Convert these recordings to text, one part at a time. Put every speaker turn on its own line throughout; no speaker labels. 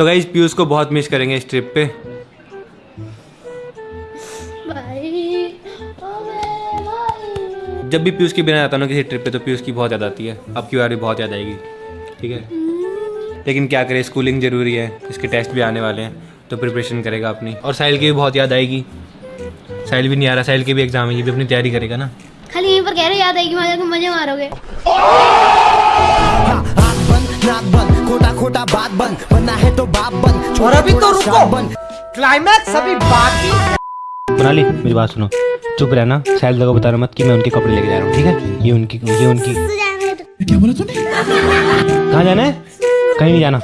तो गाइज़ पीयूष को बहुत मिस करेंगे इस ट्रिप पे। जब भी पीयूष की बिना जाता हूँ ना किसी ट्रिप पे तो पीयूष की बहुत याद आती है। अब की बार भी बहुत याद आएगी ठीक है? लेकिन क्या करें स्कूलिंग ज़रूरी है इसके टेस्ट भी आने वाले हैं तो प्रिपरेशन करेगा अपनी। और साहिल की भी बहुत याद आएगी। साहिल भी नहीं आ रहा साहिल के भी एग्ज़ाम है ये भी अपनी तैयारी करेगा ना।
खाली यहीं पर कह रहे याद आएगी वहाँ जाकर मज़े मारोगे।
खोटा बात बंद बनना है तो बाप बंद
और अभी तो रुको।
बंद
क्लाइमैक्स अभी बाकी है।
मनाली मेरी बात सुनो। चुप रहना साहिल को बताना मत कि मैं उनके कपड़े लेके जा रहा हूँ ठीक है? ये उनकी ये उनकी। क्या बोला तूने? कहाँ जाना है? कहीं नहीं जाना।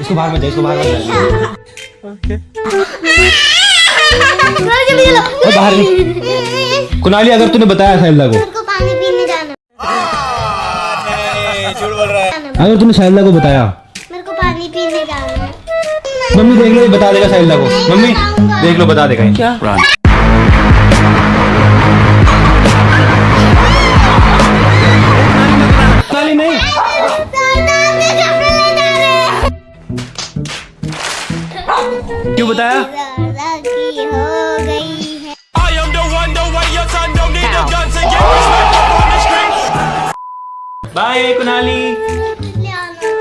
इसको बाहर मत जा इसको बाहर मत जा
जल्दी
बाहर नहीं। कुनाली अगर तूने बताया साहिल को
को पानी पीने जाना।
अगर तूने साहिल को बताया।
मेरे को पानी पीने जाना है।
मम्मी देख लो बता देगा साहिल को। मम्मी देख लो बता देगा
क्या?
क्यों बताया?
की हो गई है।
बाय कुनाली।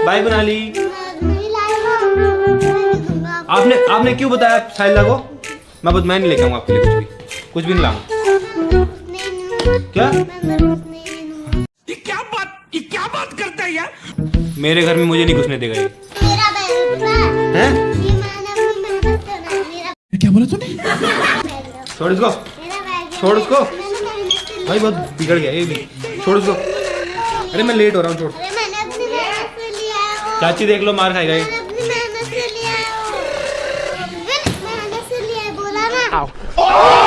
बाय कुनाली
नहीं लाएगा मैं दूँगा
आपने आपने क्यों बताया साहिल को? मैं बस मैं नहीं लेके आऊँगा आपके लिए कुछ भी। कुछ भी नहीं लाऊँगा। क्या? मेरे घर में मुझे नहीं घुसने देगा ये। हैं?
ये मेहनत करा मेरा
छोड़ इसको। छोड़ उसको
से
भाई बहुत बिगड़ गया ये भी। छोड़ उसको अरे मैं लेट हो रहा हूँ छोड़
अरे मैंने अपनी मेहनत से लिया है वो
चाची देख लो मार खाई ये।
मैंने अपनी मेहनत से लिया है वो। मैंने मेहनत से लिया है बोला ना।